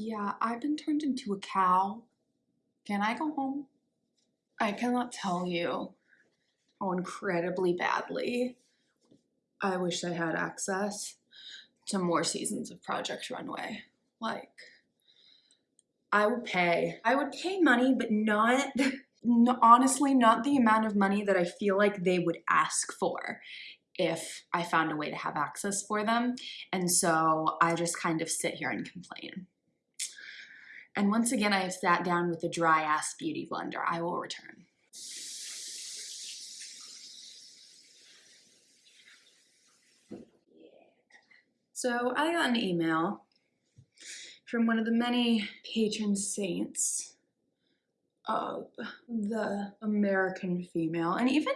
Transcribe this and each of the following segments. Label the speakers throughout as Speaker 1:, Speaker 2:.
Speaker 1: Yeah, I've been turned into a cow. Can I go home? I cannot tell you how incredibly badly I wish I had access to more seasons of Project Runway. Like, I would pay. I would pay money, but not, no, honestly, not the amount of money that I feel like they would ask for if I found a way to have access for them. And so I just kind of sit here and complain. And once again, I have sat down with a dry ass beauty blender. I will return. So I got an email from one of the many patron saints of the American female, and even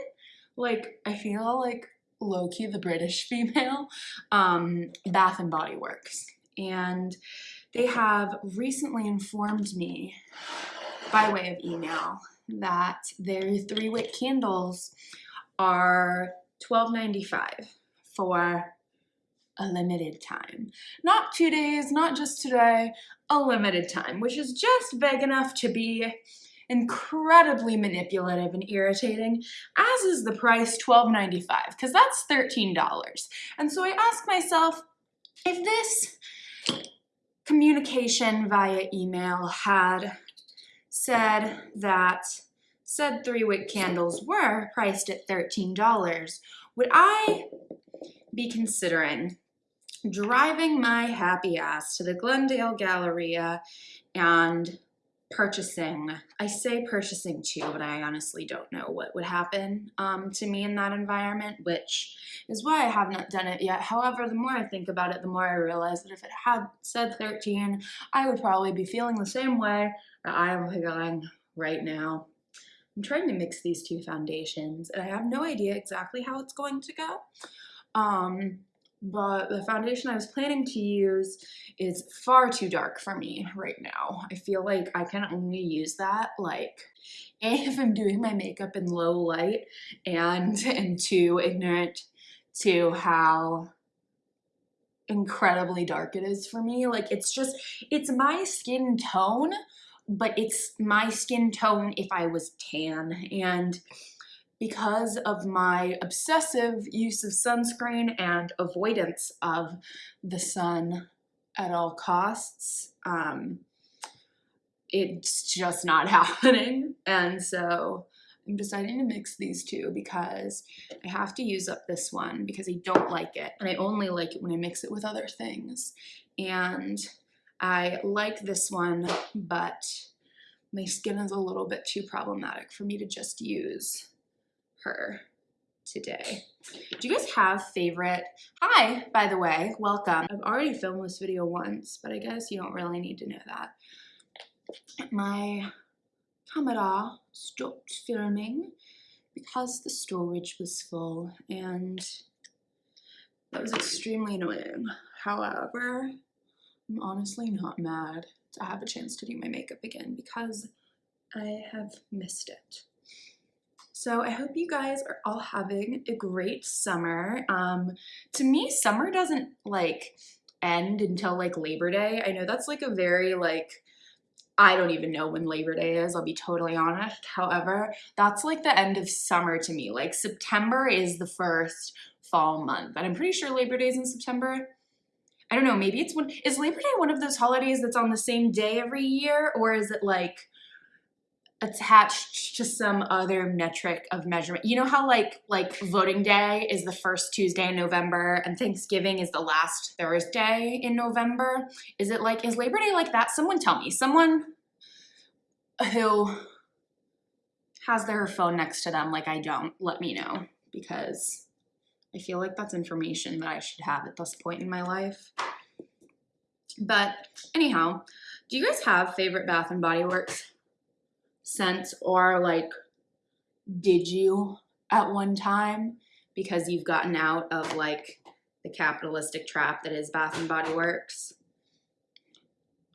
Speaker 1: like I feel like low-key the British female, um, Bath and Body Works. And they have recently informed me by way of email that their three wick candles are $12.95 for a limited time. Not two days, not just today, a limited time, which is just big enough to be incredibly manipulative and irritating, as is the price $12.95, because that's $13. And so I ask myself, if this communication via email had said that said three wick candles were priced at $13, would I be considering driving my happy ass to the Glendale Galleria and purchasing. I say purchasing too, but I honestly don't know what would happen um, to me in that environment, which is why I have not done it yet. However, the more I think about it, the more I realize that if it had said 13, I would probably be feeling the same way that I am feeling right now. I'm trying to mix these two foundations, and I have no idea exactly how it's going to go. Um, but the foundation I was planning to use is far too dark for me right now. I feel like I can only use that like if I'm doing my makeup in low light and, and too ignorant to how incredibly dark it is for me. Like it's just, it's my skin tone, but it's my skin tone if I was tan and because of my obsessive use of sunscreen and avoidance of the sun at all costs, um, it's just not happening. And so I'm deciding to mix these two because I have to use up this one because I don't like it. And I only like it when I mix it with other things. And I like this one, but my skin is a little bit too problematic for me to just use her today. Do you guys have favorite? Hi, by the way, welcome. I've already filmed this video once, but I guess you don't really need to know that. My camera stopped filming because the storage was full and that was extremely annoying. However, I'm honestly not mad to have a chance to do my makeup again because I have missed it. So I hope you guys are all having a great summer. Um, to me, summer doesn't like end until like Labor Day. I know that's like a very like, I don't even know when Labor Day is, I'll be totally honest. However, that's like the end of summer to me. Like September is the first fall month, and I'm pretty sure Labor Day is in September. I don't know, maybe it's one, is Labor Day one of those holidays that's on the same day every year, or is it like attached to some other metric of measurement. You know how like like voting day is the first Tuesday in November and Thanksgiving is the last Thursday in November? Is it like is Labor Day like that? Someone tell me. Someone who has their phone next to them like I don't, let me know because I feel like that's information that I should have at this point in my life. But anyhow, do you guys have favorite Bath and Body Works scents or like did you at one time because you've gotten out of like the capitalistic trap that is Bath and Body Works.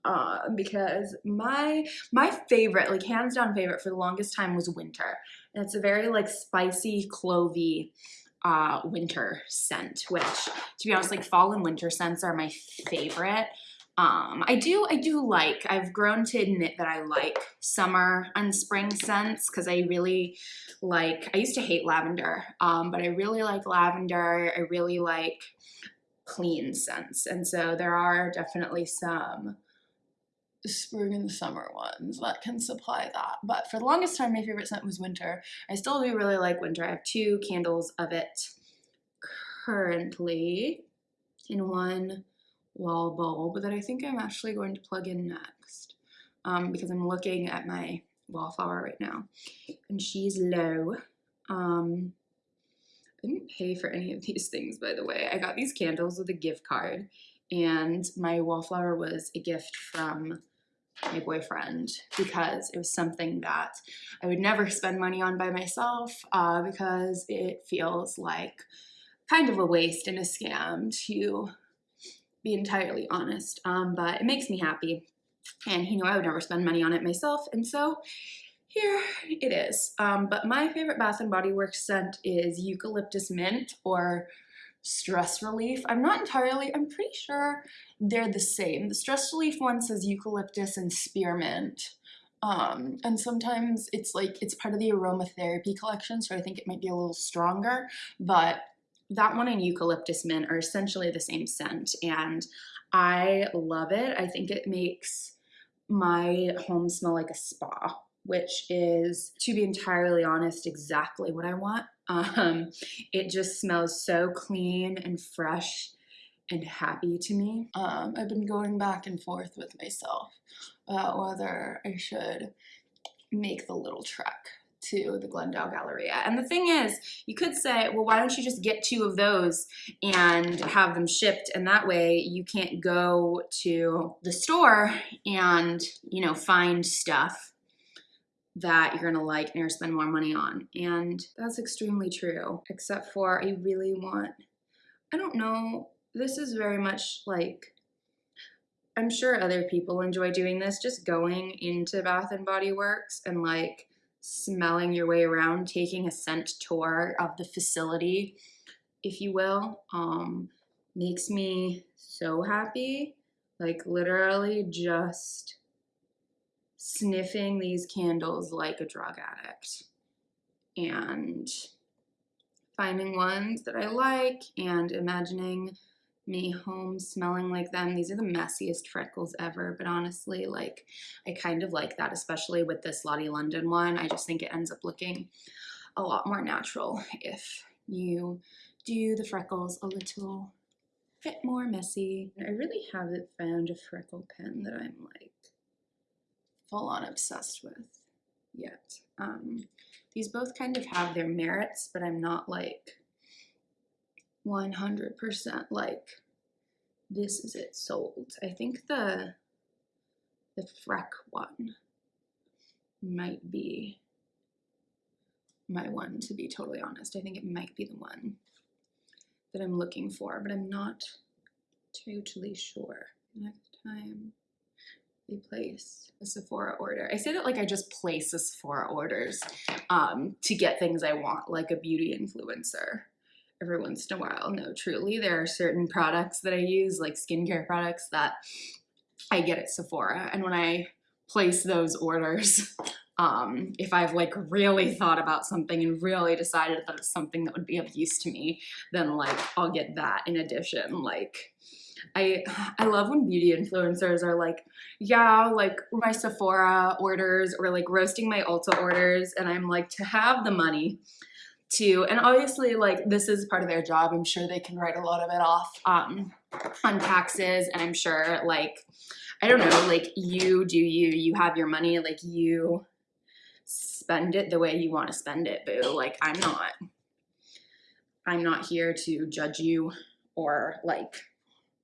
Speaker 1: Uh, because my my favorite, like hands down favorite for the longest time was winter. And it's a very like spicy, clovey uh, winter scent, which to be honest, like fall and winter scents are my favorite. Um, I do, I do like, I've grown to admit that I like summer and spring scents because I really like, I used to hate lavender, um, but I really like lavender. I really like clean scents. And so there are definitely some spring and summer ones that can supply that. But for the longest time, my favorite scent was winter. I still do really like winter. I have two candles of it currently in one wall bulb that I think I'm actually going to plug in next um, because I'm looking at my wallflower right now and she's low. Um, I didn't pay for any of these things, by the way. I got these candles with a gift card and my wallflower was a gift from my boyfriend because it was something that I would never spend money on by myself uh, because it feels like kind of a waste and a scam to be entirely honest. Um, but it makes me happy and he knew I would never spend money on it myself and so here it is. Um, but my favorite Bath & Body Works scent is Eucalyptus Mint or Stress Relief. I'm not entirely, I'm pretty sure they're the same. The Stress Relief one says eucalyptus and spearmint. Um, and sometimes it's like, it's part of the aromatherapy collection, so I think it might be a little stronger, but that one and eucalyptus mint are essentially the same scent, and I love it. I think it makes my home smell like a spa which is, to be entirely honest, exactly what I want. Um, it just smells so clean and fresh and happy to me. Um, I've been going back and forth with myself about whether I should make the little trek to the Glendale Galleria. And the thing is, you could say, well, why don't you just get two of those and have them shipped? And that way you can't go to the store and, you know, find stuff that you're gonna like and you're gonna spend more money on. And that's extremely true, except for I really want, I don't know, this is very much like, I'm sure other people enjoy doing this, just going into Bath and Body Works and like smelling your way around, taking a scent tour of the facility, if you will, um, makes me so happy. Like literally just sniffing these candles like a drug addict and finding ones that I like and imagining me home smelling like them. These are the messiest freckles ever, but honestly, like, I kind of like that, especially with this Lottie London one. I just think it ends up looking a lot more natural if you do the freckles a little bit more messy. I really haven't found a freckle pen that I'm like full on obsessed with yet. Um, these both kind of have their merits, but I'm not like 100% like this is it sold. I think the the Freck one might be my one to be totally honest. I think it might be the one that I'm looking for, but I'm not totally sure. Next time we place a Sephora order. I say that like I just place a Sephora orders um, to get things I want, like a beauty influencer every once in a while. No, truly, there are certain products that I use, like skincare products, that I get at Sephora. And when I place those orders, um, if I've like really thought about something and really decided that it's something that would be of use to me, then like I'll get that in addition. Like I I love when beauty influencers are like, yeah, like my Sephora orders or like roasting my Ulta orders, and I'm like to have the money to, and obviously like this is part of their job. I'm sure they can write a lot of it off um, on taxes, and I'm sure like I don't know, like you do you, you have your money, like you spend it the way you want to spend it, boo. Like I'm not, I'm not here to judge you or like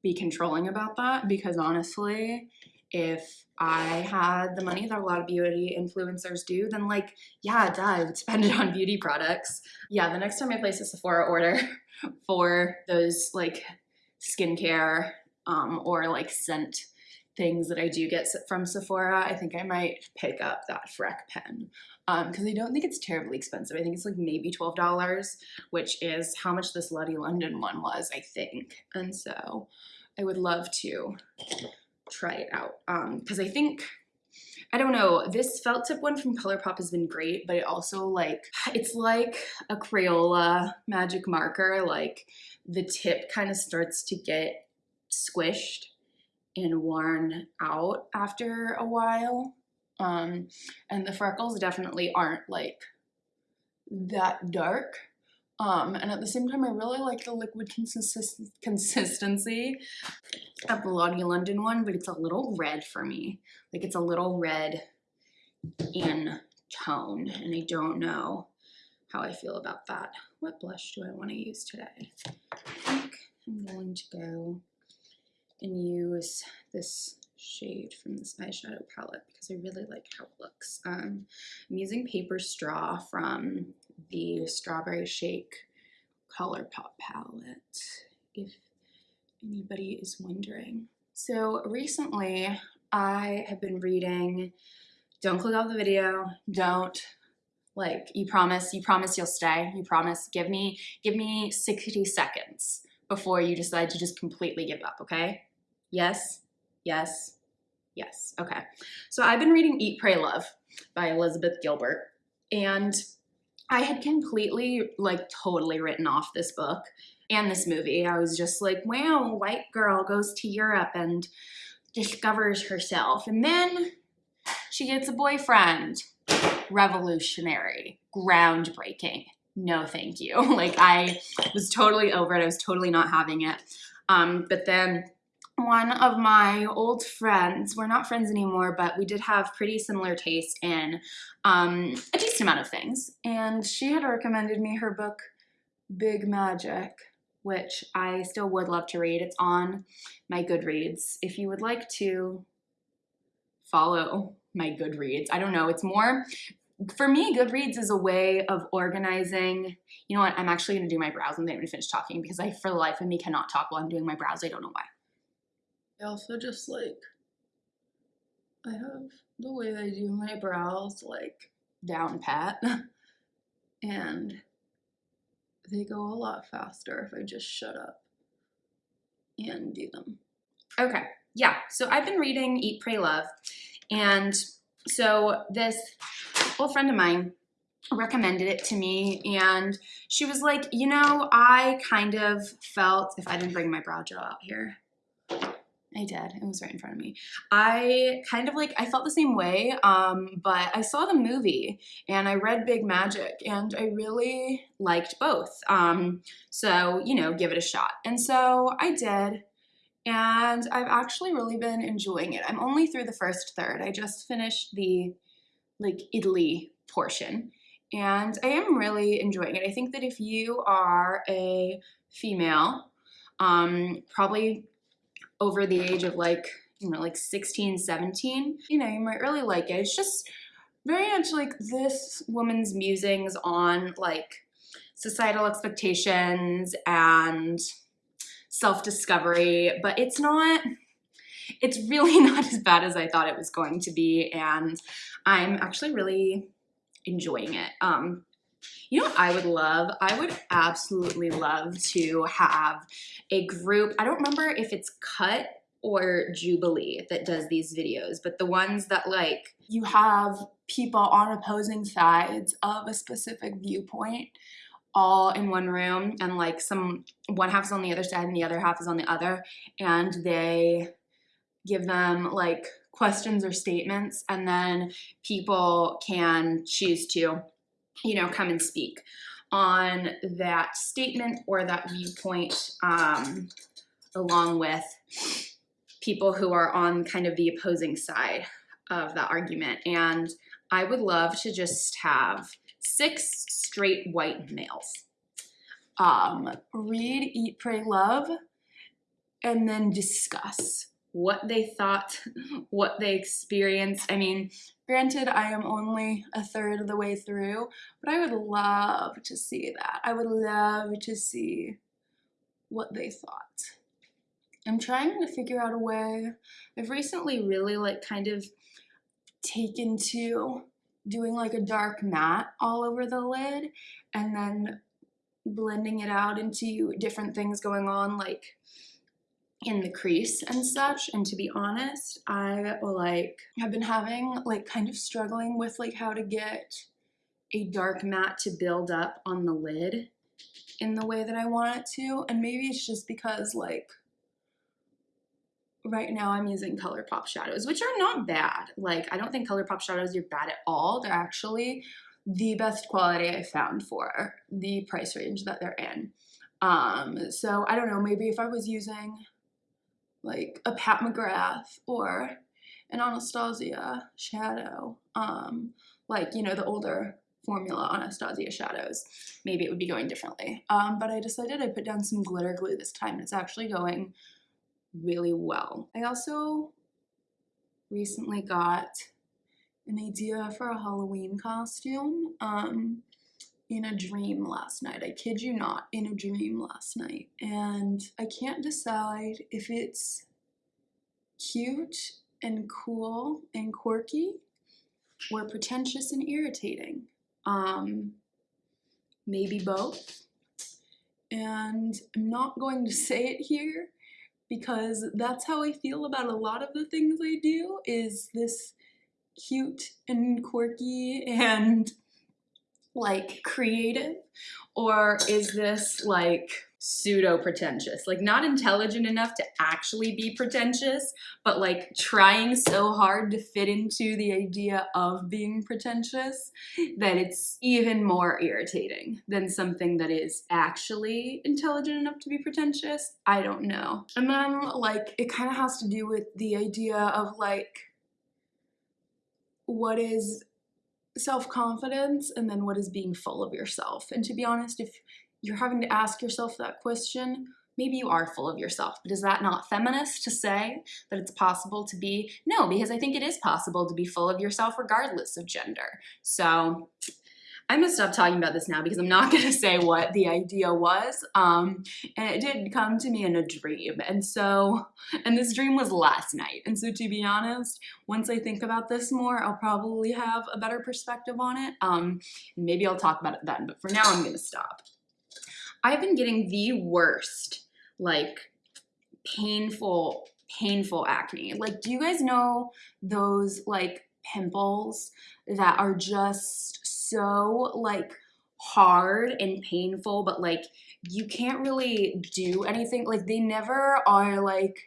Speaker 1: be controlling about that because honestly, if I had the money that a lot of beauty influencers do, then like, yeah, duh, I would spend it on beauty products. Yeah, the next time I place a Sephora order for those like skincare um, or like scent things that I do get from Sephora, I think I might pick up that Freck pen because um, I don't think it's terribly expensive. I think it's like maybe $12, which is how much this Lottie London one was, I think. And so I would love to try it out. Um, cause I think, I don't know, this felt tip one from ColourPop has been great, but it also like, it's like a Crayola magic marker, like the tip kind of starts to get squished and worn out after a while. Um, and the freckles definitely aren't like that dark. Um, and at the same time, I really like the liquid consist consistency of the Lottie London one, but it's a little red for me. Like it's a little red in tone, and I don't know how I feel about that. What blush do I want to use today? I think I'm going to go and use this shade from this eyeshadow palette because I really like how it looks. Um, I'm using Paper Straw from the Strawberry Shake ColourPop palette, if anybody is wondering. So recently, I have been reading, don't click off the video, don't, like, you promise, you promise you'll stay, you promise, give me, give me 60 seconds before you decide to just completely give up, okay? Yes, yes, yes, okay. So I've been reading Eat, Pray, Love by Elizabeth Gilbert, and I had completely, like, totally written off this book and this movie. I was just like, wow, white girl goes to Europe and discovers herself. And then she gets a boyfriend. Revolutionary, groundbreaking. No, thank you. like, I was totally over it. I was totally not having it. Um, but then one of my old friends, we're not friends anymore, but we did have pretty similar taste in um, a decent amount of things. And she had recommended me her book, Big Magic, which I still would love to read. It's on my Goodreads. If you would like to follow my Goodreads, I don't know, it's more, for me, Goodreads is a way of organizing. You know what? I'm actually going to do my brows and then I'm going to finish talking because I, for the life of me, cannot talk while I'm doing my brows. I don't know why. I also just like, I have the way I do my brows like down pat and they go a lot faster if I just shut up and do them. Okay, yeah, so I've been reading Eat, Pray, Love and so this old friend of mine recommended it to me and she was like, you know, I kind of felt, if I didn't bring my brow gel out here, I did. It was right in front of me. I kind of like, I felt the same way, um, but I saw the movie and I read Big Magic and I really liked both. Um, so, you know, give it a shot. And so I did. And I've actually really been enjoying it. I'm only through the first third. I just finished the like Italy portion and I am really enjoying it. I think that if you are a female, um, probably over the age of like, you know, like 16, 17, you know, you might really like it. It's just very much like this woman's musings on like societal expectations and self-discovery, but it's not, it's really not as bad as I thought it was going to be. And I'm actually really enjoying it. Um, you know what I would love? I would absolutely love to have a group. I don't remember if it's Cut or Jubilee that does these videos, but the ones that like you have people on opposing sides of a specific viewpoint all in one room and like some one half is on the other side and the other half is on the other and they give them like questions or statements and then people can choose to you know, come and speak on that statement or that viewpoint um, along with people who are on kind of the opposing side of the argument. And I would love to just have six straight white males um, read, eat, pray, love, and then discuss what they thought, what they experienced. I mean, granted, I am only a third of the way through, but I would love to see that. I would love to see what they thought. I'm trying to figure out a way. I've recently really like kind of taken to doing like a dark matte all over the lid and then blending it out into different things going on like in the crease and such and to be honest I like have been having like kind of struggling with like how to get a dark matte to build up on the lid in the way that I want it to and maybe it's just because like right now I'm using ColourPop shadows which are not bad. Like I don't think ColourPop shadows are bad at all. They're actually the best quality I found for the price range that they're in. Um so I don't know maybe if I was using like a Pat McGrath or an Anastasia shadow, um, like, you know, the older formula Anastasia shadows, maybe it would be going differently. Um, but I decided I put down some glitter glue this time and it's actually going really well. I also recently got an idea for a Halloween costume. Um, in a dream last night. I kid you not, in a dream last night. And I can't decide if it's cute and cool and quirky or pretentious and irritating. Um, maybe both. And I'm not going to say it here because that's how I feel about a lot of the things I do is this cute and quirky and like creative? Or is this like pseudo pretentious like not intelligent enough to actually be pretentious but like trying so hard to fit into the idea of being pretentious that it's even more irritating than something that is actually intelligent enough to be pretentious? I don't know. And then like it kind of has to do with the idea of like what is self-confidence and then what is being full of yourself. And to be honest, if you're having to ask yourself that question, maybe you are full of yourself. But is that not feminist to say that it's possible to be? No, because I think it is possible to be full of yourself regardless of gender. So I'm gonna stop talking about this now because I'm not gonna say what the idea was. Um, and it did come to me in a dream. And so, and this dream was last night. And so to be honest, once I think about this more, I'll probably have a better perspective on it. Um, maybe I'll talk about it then, but for now I'm gonna stop. I've been getting the worst, like, painful, painful acne. Like, do you guys know those, like, pimples that are just so like hard and painful, but like you can't really do anything. Like they never are like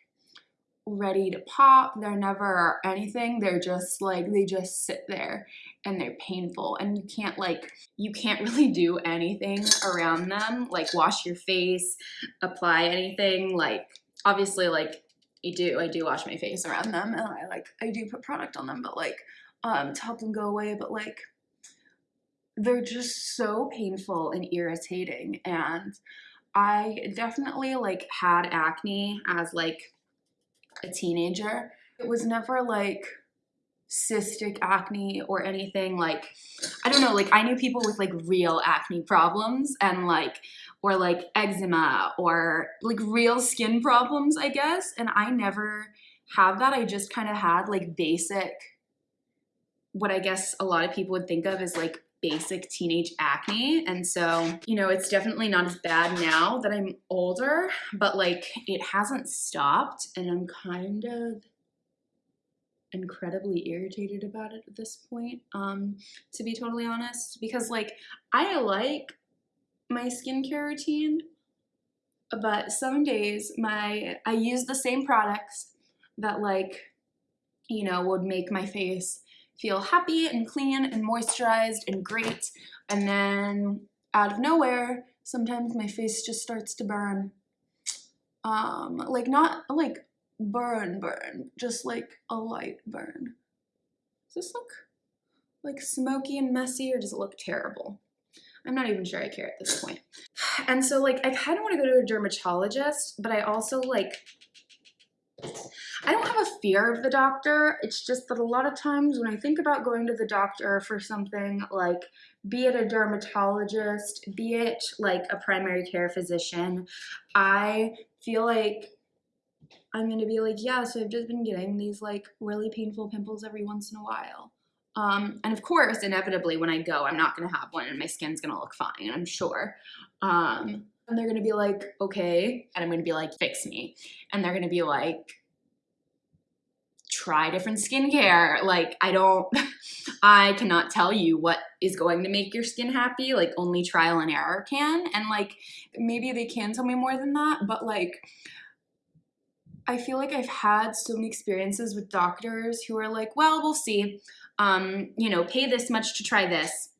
Speaker 1: ready to pop. They're never anything. They're just like, they just sit there and they're painful and you can't like, you can't really do anything around them. Like wash your face, apply anything. Like obviously like I do, I do wash my face around them and I like, I do put product on them, but like um, to help them go away. But like they're just so painful and irritating and I definitely like had acne as like a teenager. It was never like cystic acne or anything like I don't know like I knew people with like real acne problems and like or like eczema or like real skin problems I guess and I never have that I just kind of had like basic what I guess a lot of people would think of as like basic teenage acne. And so, you know, it's definitely not as bad now that I'm older, but like it hasn't stopped and I'm kind of incredibly irritated about it at this point, um, to be totally honest, because like I like my skincare routine, but some days my I use the same products that like, you know, would make my face feel happy and clean and moisturized and great. And then out of nowhere, sometimes my face just starts to burn. Um, like not like burn burn, just like a light burn. Does this look like smoky and messy or does it look terrible? I'm not even sure I care at this point. And so like I kind of want to go to a dermatologist, but I also like I don't have a fear of the doctor. It's just that a lot of times when I think about going to the doctor for something like, be it a dermatologist, be it like a primary care physician, I feel like I'm gonna be like, yeah, so I've just been getting these like really painful pimples every once in a while. Um, and of course, inevitably when I go, I'm not gonna have one and my skin's gonna look fine, I'm sure. Um, And they're gonna be like, okay. And I'm gonna be like, fix me. And they're gonna be like, try different skincare. Like, I don't, I cannot tell you what is going to make your skin happy. Like, only trial and error can. And like, maybe they can tell me more than that, but like, I feel like I've had so many experiences with doctors who are like, well, we'll see. Um, you know, pay this much to try this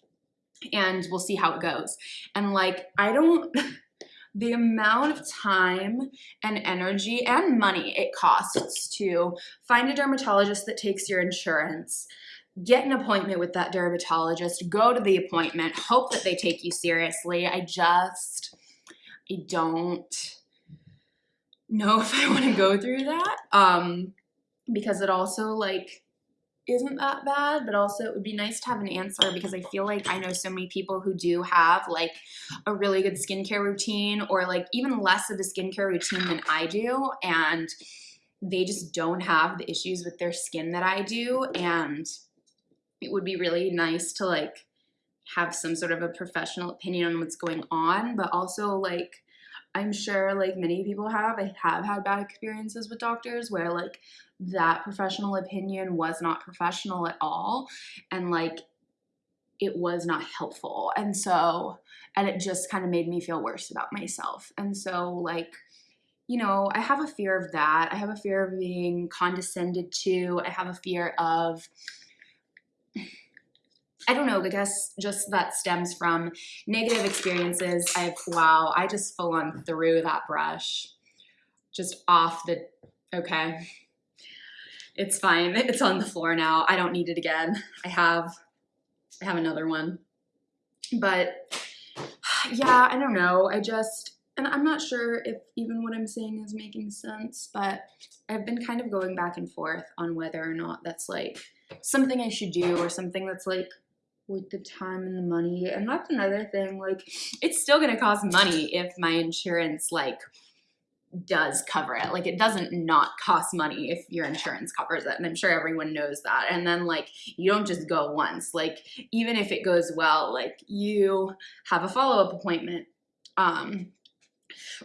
Speaker 1: and we'll see how it goes. And like, I don't, the amount of time and energy and money it costs to find a dermatologist that takes your insurance, get an appointment with that dermatologist, go to the appointment, hope that they take you seriously. I just, I don't know if I want to go through that um, because it also like isn't that bad, but also it would be nice to have an answer because I feel like I know so many people who do have like a really good skincare routine or like even less of a skincare routine than I do. And they just don't have the issues with their skin that I do. And it would be really nice to like have some sort of a professional opinion on what's going on, but also like I'm sure like many people have, I have had bad experiences with doctors where like that professional opinion was not professional at all and like it was not helpful. And so, and it just kind of made me feel worse about myself. And so like, you know, I have a fear of that. I have a fear of being condescended to. I have a fear of I don't know, I guess just that stems from negative experiences. I've, wow, I just full on threw that brush just off the, okay. It's fine, it's on the floor now. I don't need it again. I have, I have another one. But yeah, I don't know. I just, and I'm not sure if even what I'm saying is making sense, but I've been kind of going back and forth on whether or not that's like something I should do or something that's like with the time and the money. And that's another thing, like it's still gonna cost money if my insurance like does cover it. Like it doesn't not cost money if your insurance covers it. And I'm sure everyone knows that. And then like you don't just go once. Like even if it goes well, like you have a follow-up appointment um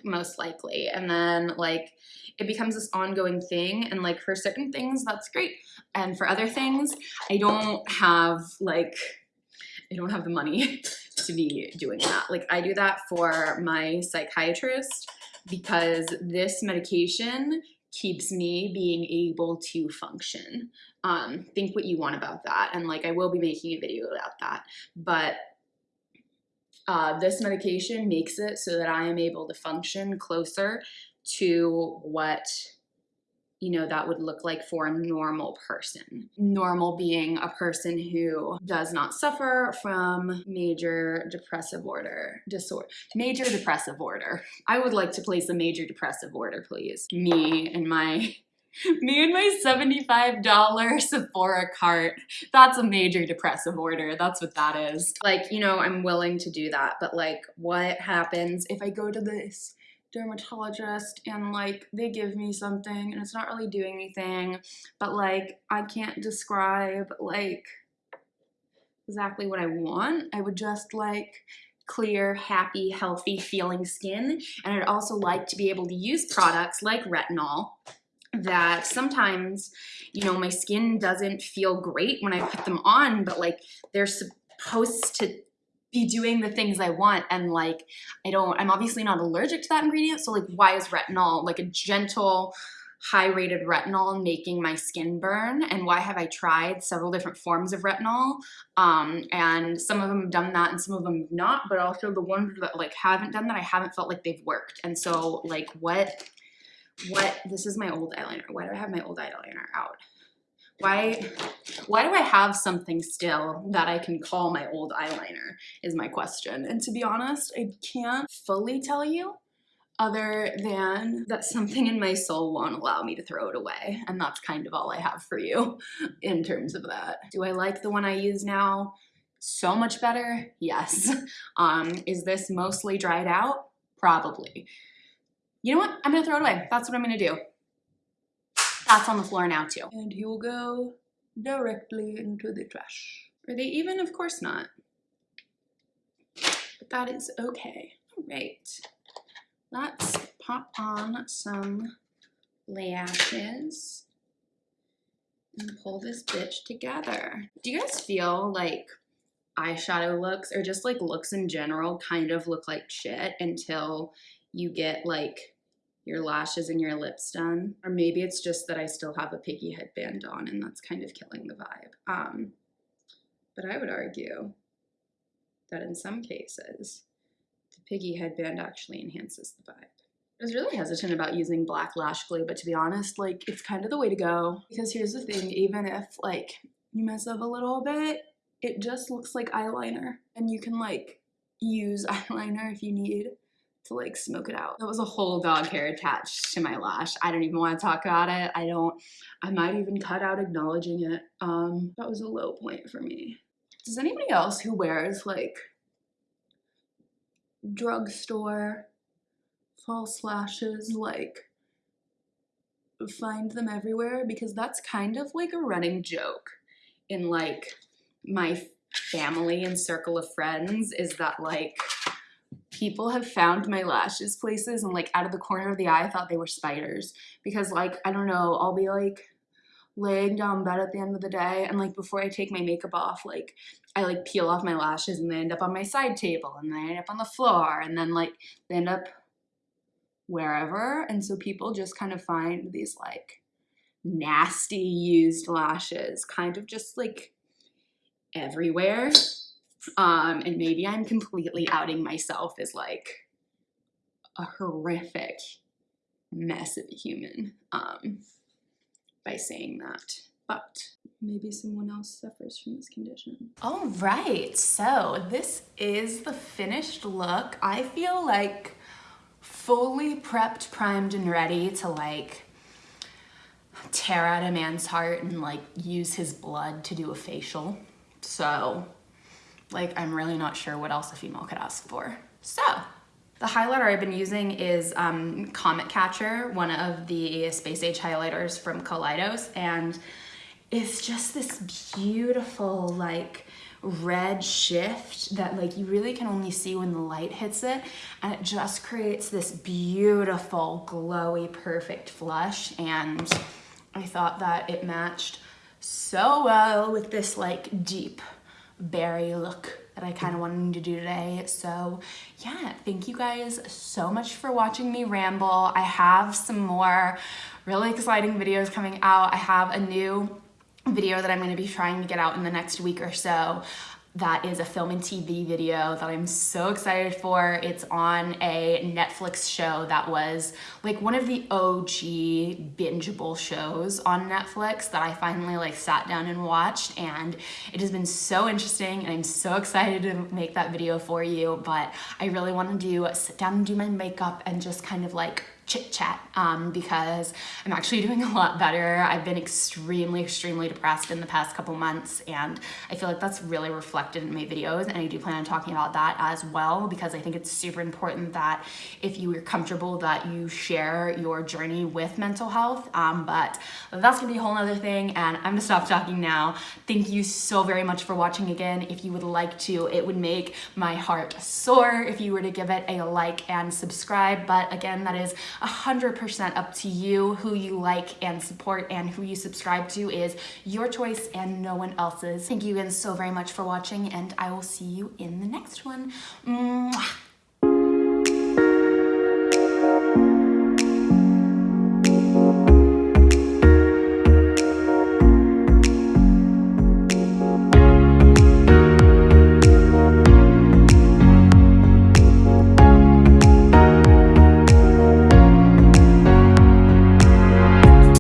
Speaker 1: most likely. And then like it becomes this ongoing thing and like for certain things that's great. And for other things, I don't have like I don't have the money to be doing that. Like I do that for my psychiatrist because this medication keeps me being able to function. Um, think what you want about that. And like I will be making a video about that. But uh, this medication makes it so that I am able to function closer to what you know, that would look like for a normal person. Normal being a person who does not suffer from major depressive order disorder. Major depressive order. I would like to place a major depressive order, please. Me and my me and my $75 Sephora cart. That's a major depressive order. That's what that is. Like, you know, I'm willing to do that, but like what happens if I go to this dermatologist and like they give me something and it's not really doing anything but like I can't describe like exactly what I want. I would just like clear happy healthy feeling skin and I'd also like to be able to use products like retinol that sometimes you know my skin doesn't feel great when I put them on but like they're supposed to be doing the things I want and like I don't I'm obviously not allergic to that ingredient so like why is retinol like a gentle high rated retinol making my skin burn? And why have I tried several different forms of retinol? Um, and some of them have done that and some of them have not but also the ones that like haven't done that I haven't felt like they've worked. And so like what what this is my old eyeliner. Why do I have my old eyeliner out why, why do I have something still that I can call my old eyeliner is my question. And to be honest, I can't fully tell you other than that something in my soul won't allow me to throw it away. And that's kind of all I have for you in terms of that. Do I like the one I use now? So much better? Yes. Um, is this mostly dried out? Probably. You know what? I'm gonna throw it away. That's what I'm gonna do. That's on the floor now too. And he will go directly into the trash. Are they even? Of course not. But that is okay. All right. let's pop on some lashes and pull this bitch together. Do you guys feel like eyeshadow looks or just like looks in general kind of look like shit until you get like your lashes and your lips done? Or maybe it's just that I still have a piggy headband on and that's kind of killing the vibe. Um, but I would argue that in some cases, the piggy headband actually enhances the vibe. I was really hesitant about using black lash glue, but to be honest, like it's kind of the way to go. Because here's the thing, even if like you mess up a little bit, it just looks like eyeliner. And you can like use eyeliner if you need to like smoke it out. That was a whole dog hair attached to my lash. I don't even want to talk about it. I don't, I might even cut out acknowledging it. Um, that was a low point for me. Does anybody else who wears like drugstore false lashes like find them everywhere because that's kind of like a running joke in like my family and circle of friends is that like people have found my lashes places and like out of the corner of the eye I thought they were spiders because like I don't know I'll be like laying down bed at the end of the day and like before I take my makeup off like I like peel off my lashes and they end up on my side table and they end up on the floor and then like they end up wherever. And so people just kind of find these like nasty used lashes kind of just like everywhere. Um, and maybe I'm completely outing myself as like a horrific mess of a human um, by saying that. But maybe someone else suffers from this condition. All right, so this is the finished look. I feel like fully prepped, primed, and ready to like tear out a man's heart and like use his blood to do a facial. So like, I'm really not sure what else a female could ask for. So the highlighter I've been using is um, Comet Catcher, one of the space age highlighters from Kaleidos. And it's just this beautiful, like, red shift that like you really can only see when the light hits it and it just creates this beautiful glowy perfect flush and I thought that it matched so well with this like deep berry look that I kind of wanted to do today. So yeah, thank you guys so much for watching me ramble. I have some more really exciting videos coming out. I have a new video that I'm going to be trying to get out in the next week or so that is a film and TV video that I'm so excited for. It's on a Netflix show that was like one of the OG bingeable shows on Netflix that I finally like sat down and watched and it has been so interesting and I'm so excited to make that video for you but I really want to do sit down and do my makeup and just kind of like chit chat um, because I'm actually doing a lot better. I've been extremely, extremely depressed in the past couple months and I feel like that's really reflected in my videos and I do plan on talking about that as well because I think it's super important that if you are comfortable that you share your journey with mental health. Um, but that's gonna be a whole other thing and I'm gonna stop talking now. Thank you so very much for watching again. If you would like to, it would make my heart soar if you were to give it a like and subscribe. But again, that is 100% up to you who you like and support and who you subscribe to is your choice and no one else's. Thank you again so very much for watching and I will see you in the next one. Mwah.